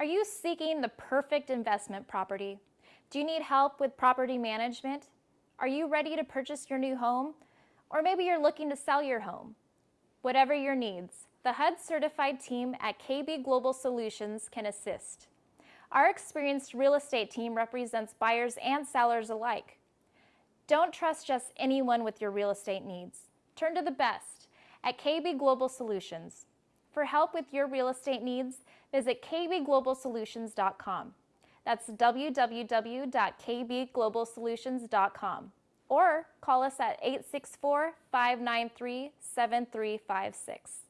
Are you seeking the perfect investment property? Do you need help with property management? Are you ready to purchase your new home? Or maybe you're looking to sell your home. Whatever your needs, the HUD certified team at KB Global Solutions can assist. Our experienced real estate team represents buyers and sellers alike. Don't trust just anyone with your real estate needs. Turn to the best at KB Global Solutions. For help with your real estate needs, visit kbglobalsolutions.com. That's www.kbglobalsolutions.com or call us at 864 593 7356.